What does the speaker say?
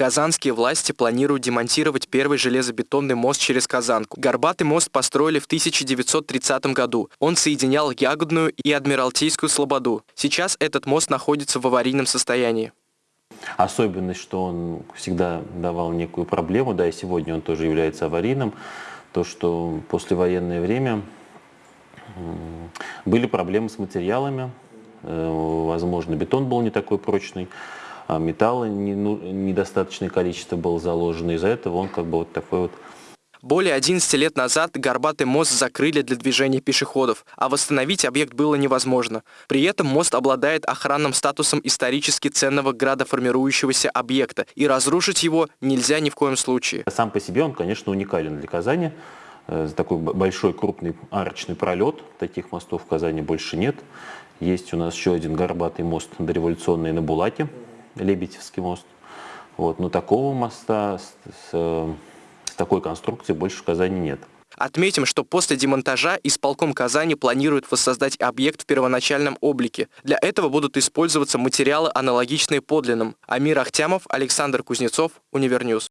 Казанские власти планируют демонтировать первый железобетонный мост через Казанку. Горбатый мост построили в 1930 году. Он соединял Ягодную и Адмиралтейскую Слободу. Сейчас этот мост находится в аварийном состоянии. Особенность, что он всегда давал некую проблему, да, и сегодня он тоже является аварийным, то, что послевоенное время были проблемы с материалами, э, возможно, бетон был не такой прочный, а металла не, ну, недостаточное количество было заложено, из-за этого он как бы вот такой вот более 11 лет назад Горбатый мост закрыли для движения пешеходов, а восстановить объект было невозможно. При этом мост обладает охранным статусом исторически ценного градоформирующегося объекта, и разрушить его нельзя ни в коем случае. Сам по себе он, конечно, уникален для Казани. Э, такой большой крупный арочный пролет. Таких мостов в Казани больше нет. Есть у нас еще один горбатый мост дореволюционный на Булаке, Лебедевский мост. Вот. Но такого моста с, с такой конструкции больше в Казани нет. Отметим, что после демонтажа исполком Казани планирует воссоздать объект в первоначальном облике. Для этого будут использоваться материалы, аналогичные подлинным. Амир Ахтямов, Александр Кузнецов, Универ News.